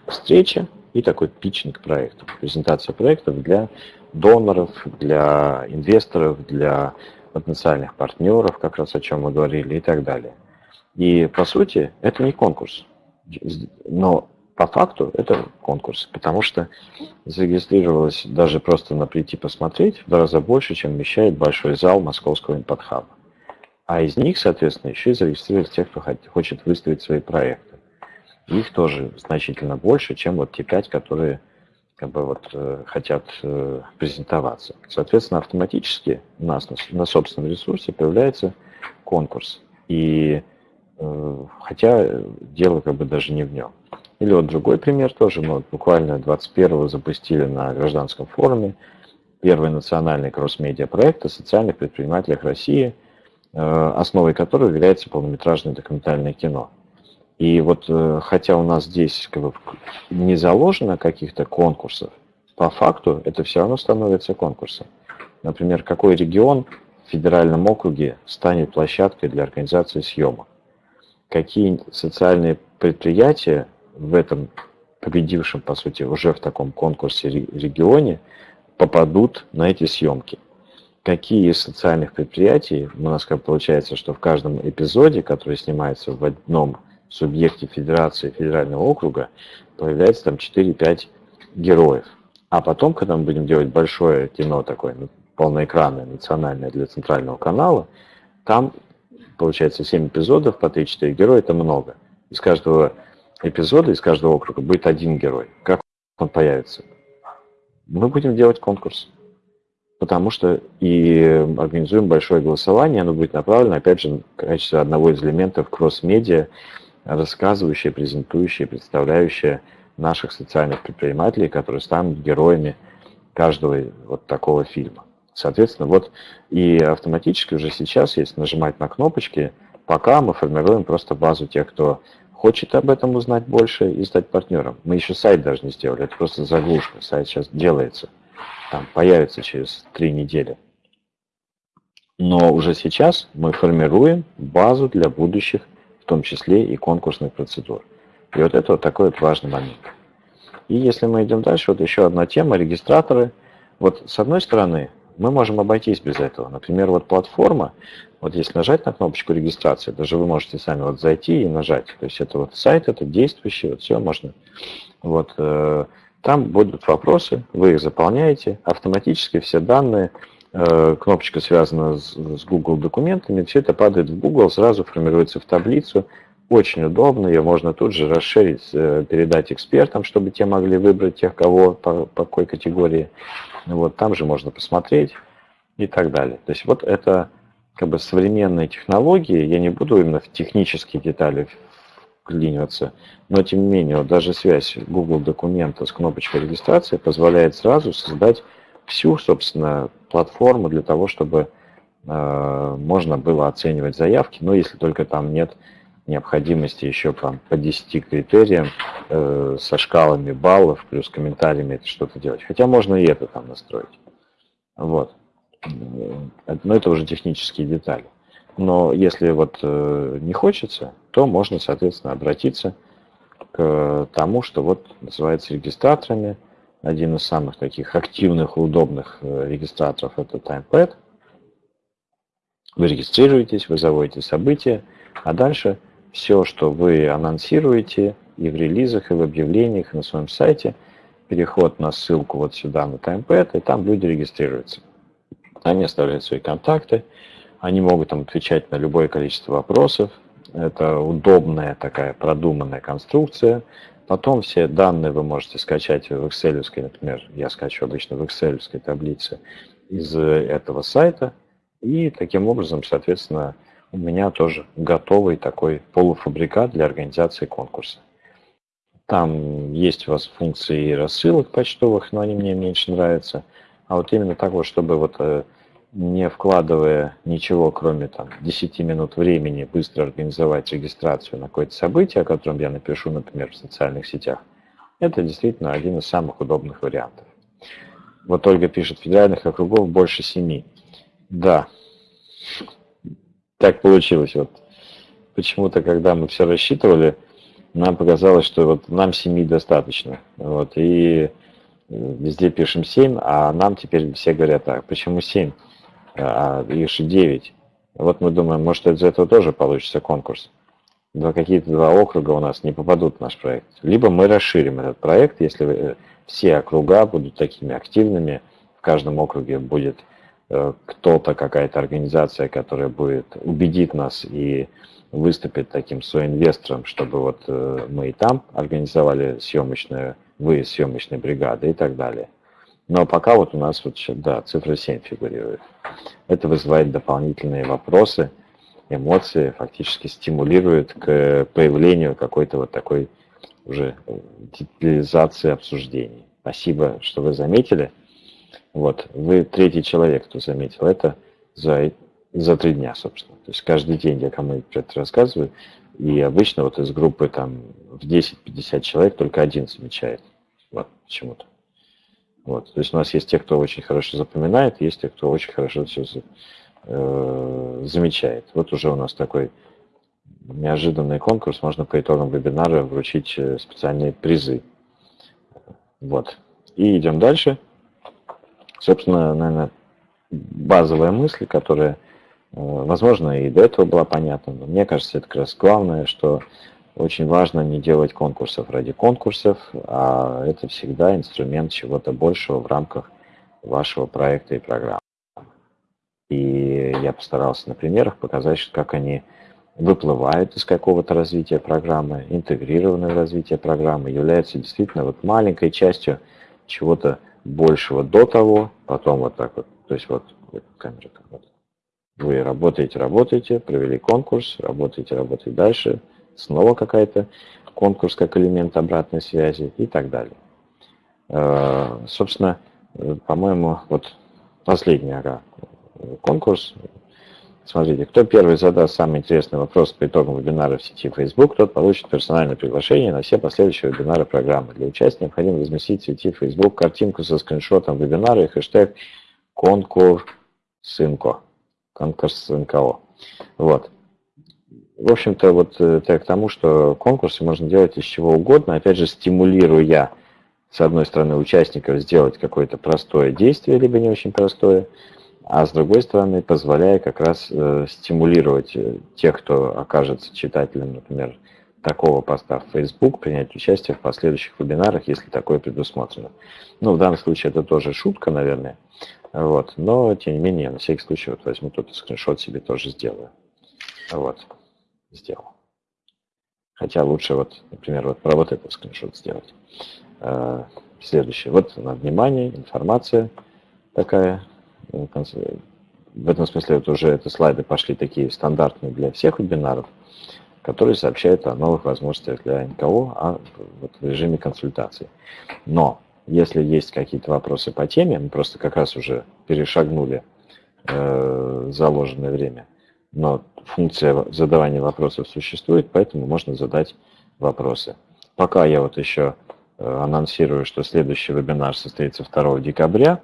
Встреча и такой питчинг проектов, презентация проектов для доноров, для инвесторов, для потенциальных партнеров, как раз о чем мы говорили, и так далее. И по сути это не конкурс, но по факту это конкурс, потому что зарегистрировалось даже просто на прийти посмотреть в два раза больше, чем вмещает большой зал московского импортхаба. А из них, соответственно, еще и зарегистрировались те, кто хочет выставить свои проекты. Их тоже значительно больше, чем вот те пять, которые как бы вот э, хотят э, презентоваться. Соответственно, автоматически у нас на, на собственном ресурсе появляется конкурс. И хотя дело как бы даже не в нем. Или вот другой пример тоже. Мы вот буквально 21-го запустили на гражданском форуме первый национальный кросс-медиа проект о социальных предпринимателях России, э, основой которого является полнометражное документальное кино. И вот э, хотя у нас здесь как бы, не заложено каких-то конкурсов, по факту это все равно становится конкурсом. Например, какой регион в федеральном округе станет площадкой для организации съемок? Какие социальные предприятия в этом победившем, по сути, уже в таком конкурсе регионе попадут на эти съемки? Какие из социальных предприятий, у нас как получается, что в каждом эпизоде, который снимается в одном субъекте федерации федерального округа появляется там 4-5 героев. А потом, когда мы будем делать большое кино такое, полноэкранное, национальное для центрального канала, там получается 7 эпизодов по 3-4 героя, это много. Из каждого эпизода, из каждого округа будет один герой. Как он появится? Мы будем делать конкурс. Потому что и организуем большое голосование, оно будет направлено, опять же, в качестве одного из элементов кросс-медиа, рассказывающая, презентующая, представляющая наших социальных предпринимателей, которые станут героями каждого вот такого фильма. Соответственно, вот и автоматически уже сейчас, если нажимать на кнопочки, пока мы формируем просто базу тех, кто хочет об этом узнать больше и стать партнером. Мы еще сайт даже не сделали, это просто заглушка. Сайт сейчас делается, там появится через три недели. Но уже сейчас мы формируем базу для будущих том числе и конкурсных процедур. И вот это вот такой вот важный момент. И если мы идем дальше, вот еще одна тема, регистраторы. Вот с одной стороны, мы можем обойтись без этого. Например, вот платформа, вот если нажать на кнопочку регистрации, даже вы можете сами вот зайти и нажать. То есть это вот сайт, это действующий, вот все можно. Вот э, там будут вопросы, вы их заполняете, автоматически все данные Э, кнопочка связана с, с Google документами, все это падает в Google, сразу формируется в таблицу, очень удобно, ее можно тут же расширить, э, передать экспертам, чтобы те могли выбрать тех, кого, по, по какой категории. Вот, там же можно посмотреть и так далее. То есть вот это как бы современные технологии, я не буду именно в технические детали вклиниваться, но тем не менее, вот даже связь Google документа с кнопочкой регистрации позволяет сразу создать всю, собственно, платформу для того, чтобы э, можно было оценивать заявки, но если только там нет необходимости еще там, по 10 критериям э, со шкалами баллов плюс комментариями это что-то делать. Хотя можно и это там настроить. Вот. Но это уже технические детали. Но если вот э, не хочется, то можно, соответственно, обратиться к тому, что вот называется регистраторами – один из самых таких активных и удобных э, регистраторов это TimePad. Вы регистрируетесь, вы заводите события, а дальше все, что вы анонсируете и в релизах, и в объявлениях, и на своем сайте, переход на ссылку вот сюда на TimePad, и там люди регистрируются. Они оставляют свои контакты, они могут там отвечать на любое количество вопросов. Это удобная такая продуманная конструкция, Потом все данные вы можете скачать в Excel, например, я скачиваю обычно в Excel таблице из этого сайта. И таким образом, соответственно, у меня тоже готовый такой полуфабрикат для организации конкурса. Там есть у вас функции рассылок почтовых, но они мне меньше нравятся. А вот именно вот, чтобы вот э, не вкладывая ничего, кроме там, 10 минут времени, быстро организовать регистрацию на какое-то событие, о котором я напишу, например, в социальных сетях, это действительно один из самых удобных вариантов. Вот Ольга пишет, федеральных округов больше семи. Да, так получилось. Вот. Почему-то, когда мы все рассчитывали, нам показалось, что вот нам семи достаточно. Вот, и везде пишем 7, а нам теперь все говорят так, почему 7? а их же 9. Вот мы думаем, может из этого тоже получится конкурс. Два какие-то два округа у нас не попадут в наш проект. Либо мы расширим этот проект, если э, все округа будут такими активными, в каждом округе будет э, кто-то, какая-то организация, которая будет убедит нас и выступит таким соинвестором, чтобы вот э, мы и там организовали съемочную, вы съемочной бригады и так далее. Но пока вот у нас вот, да, цифра 7 фигурирует. Это вызывает дополнительные вопросы, эмоции, фактически стимулирует к появлению какой-то вот такой уже детализации обсуждений. Спасибо, что вы заметили. Вот, вы третий человек, кто заметил это за, за три дня, собственно. То есть каждый день я кому-нибудь это рассказываю, и обычно вот из группы там в 10-50 человек только один замечает. Вот почему-то. Вот. То есть у нас есть те, кто очень хорошо запоминает, есть те, кто очень хорошо все э, замечает. Вот уже у нас такой неожиданный конкурс. Можно по итогам вебинара вручить э, специальные призы. Вот. И идем дальше. Собственно, наверное, базовая мысль, которая, э, возможно, и до этого была понятна, но мне кажется, это как раз главное, что очень важно не делать конкурсов ради конкурсов, а это всегда инструмент чего-то большего в рамках вашего проекта и программы. И я постарался на примерах показать, как они выплывают из какого-то развития программы, интегрированы в развитие программы, являются действительно вот маленькой частью чего-то большего до того, потом вот так вот, то есть вот, камера, вот. вы работаете, работаете, провели конкурс, работаете, работаете дальше, снова какая-то конкурс как элемент обратной связи и так далее. Э, собственно, по-моему, вот последний ага, конкурс. Смотрите, кто первый задаст самый интересный вопрос по итогам вебинара в сети Facebook, тот получит персональное приглашение на все последующие вебинары программы. Для участия необходимо разместить в сети Facebook картинку со скриншотом вебинара и хэштег конкурсинко. Конкурсинко. Вот. В общем-то, вот это к тому, что конкурсы можно делать из чего угодно, опять же, стимулируя, с одной стороны, участников сделать какое-то простое действие, либо не очень простое, а с другой стороны, позволяя как раз э, стимулировать э, тех, кто окажется читателем, например, такого поста в Facebook, принять участие в последующих вебинарах, если такое предусмотрено. Ну, в данном случае это тоже шутка, наверное, вот, но, тем не менее, на всякий случай вот возьму тут скриншот себе тоже сделаю. Вот сделал. Хотя лучше вот, например, вот про вот этот скриншот сделать. Э, следующее. Вот на внимание, информация такая. В этом смысле вот уже это слайды пошли такие стандартные для всех вебинаров, которые сообщают о новых возможностях для НКО а вот в режиме консультации. Но если есть какие-то вопросы по теме, мы просто как раз уже перешагнули э, заложенное время – но функция задавания вопросов существует, поэтому можно задать вопросы. Пока я вот еще э, анонсирую, что следующий вебинар состоится 2 декабря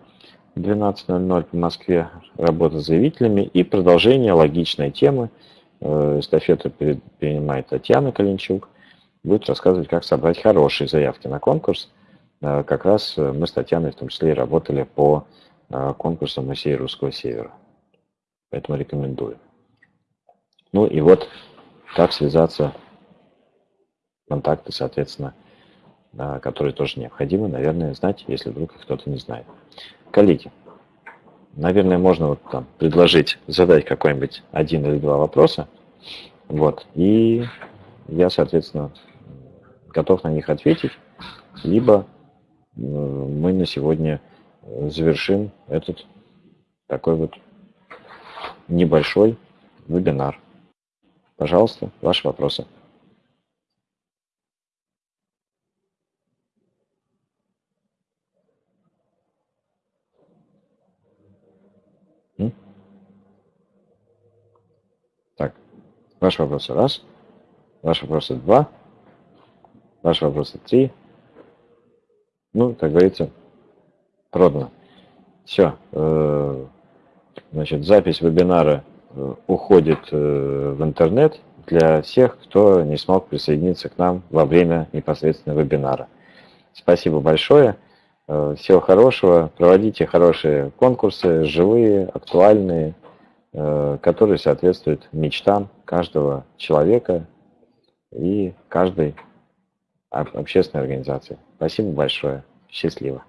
12.00 по Москве, работа с заявителями и продолжение логичной темы. Э, эстафету принимает Татьяна Калинчук, будет рассказывать, как собрать хорошие заявки на конкурс. Э, как раз мы с Татьяной в том числе и работали по конкурсу «Музей Русского Севера». Поэтому рекомендую. Ну и вот как связаться, контакты, соответственно, которые тоже необходимы, наверное, знать, если вдруг кто-то не знает. Коллеги, наверное, можно вот там предложить задать какой-нибудь один или два вопроса, вот, и я, соответственно, готов на них ответить, либо мы на сегодня завершим этот такой вот небольшой вебинар. Пожалуйста, ваши вопросы. Так, ваши вопросы раз, ваши вопросы два, ваши вопросы три. Ну, как говорится, продано. Все. Э, значит, запись вебинара Э, уходит э, в интернет для всех, кто не смог присоединиться к нам во время непосредственно вебинара. Спасибо большое. Всего хорошего. Проводите хорошие конкурсы, живые, актуальные, которые соответствуют мечтам каждого человека и каждой общественной организации. Спасибо большое. Счастливо.